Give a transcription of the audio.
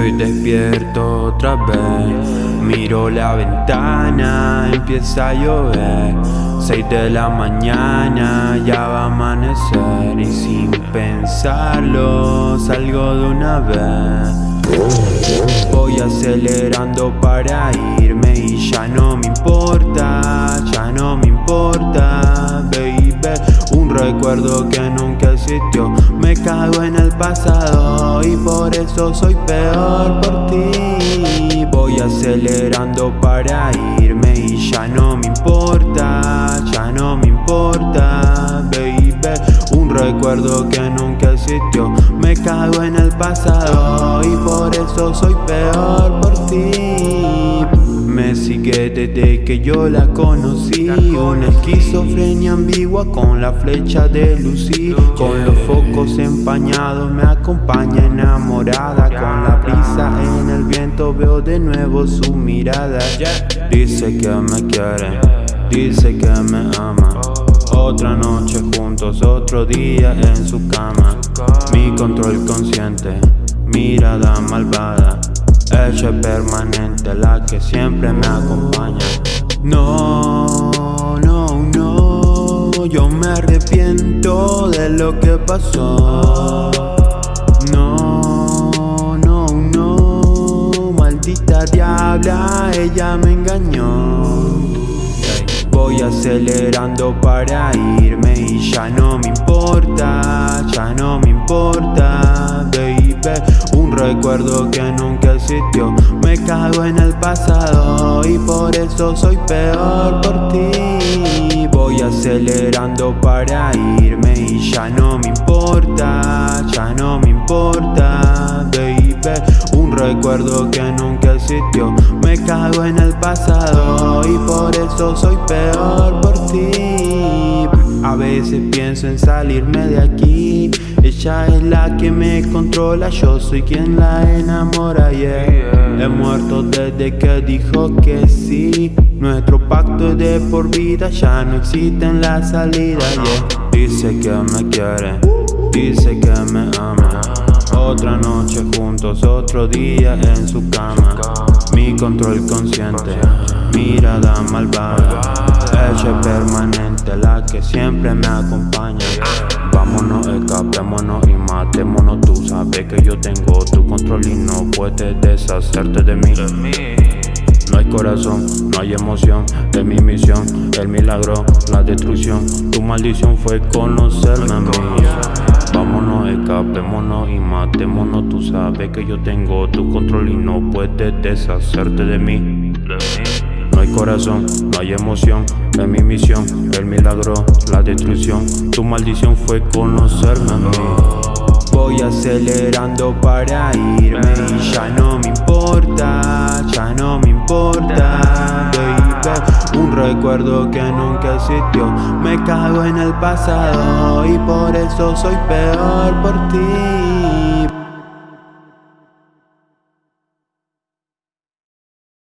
Estoy despierto otra vez, miro la ventana, empieza a llover. 6 de la mañana, ya va a amanecer y sin pensarlo salgo de una vez. Voy acelerando para irme y ya no me importa, ya no me importa, recuerdo que nunca existió, me cago en el pasado y por eso soy peor por ti. Voy acelerando para irme y ya no me importa, ya no me importa, baby. Un recuerdo que nunca existió, me cago en el pasado y por eso soy peor por ti. Sigue desde que yo la conocí. Una esquizofrenia ambigua con la flecha de Lucy Con los focos empañados me acompaña enamorada. Con la brisa en el viento veo de nuevo su mirada. Dice que me quiere, dice que me ama. Otra noche juntos, otro día en su cama. Mi control consciente, mirada malvada ella es permanente, la que siempre me acompaña. No, no, no Yo me arrepiento de lo que pasó. No, no, no Maldita diabla, ella me engañó Voy acelerando para irme y ya no me importa, ya no me importa, baby. Un recuerdo que nunca existió, me cago en el pasado y por eso soy peor por ti. Voy acelerando para irme y ya no me importa, ya no me importa, baby recuerdo que nunca existió, me cago en el pasado y por eso soy peor por ti. A veces pienso en salirme de aquí. Ella es la que me controla, yo soy quien la enamora, yeah. He muerto desde que dijo que sí. Nuestro pacto es de por vida, ya no existe en la salida, yeah. Dice que me quiere, dice que me ama otra noche juntos, otro día en su cama. Mi control consciente, mirada malvada. Ella permanente, la que siempre me acompaña. Vámonos, escapémonos y matémonos. Tú sabes que yo tengo tu control y no puedes deshacerte de mí. No hay corazón, no hay emoción, es mi misión, el milagro, la destrucción. Tu maldición fue conocerme a mí Vámonos, escapémonos y matémonos. Tú sabes que yo tengo tu control y no puedes deshacerte de mí. No hay corazón, no hay emoción, es mi misión, el milagro, la destrucción. Tu maldición fue conocerme a mí. Voy acelerando para irme. Y ya no me importa, ya no me importa, recuerdo que nunca existió, me cago en el pasado y por eso soy peor por ti